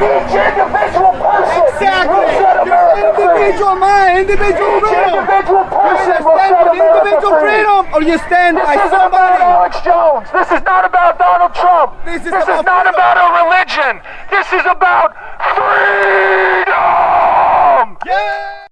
individual person Exactly. individual mind, individual Each freedom. individual person individual freedom or you stand by This isn't about. Alex Jones. This is not about Donald Trump. This is this is not about a religion. This is about freedom.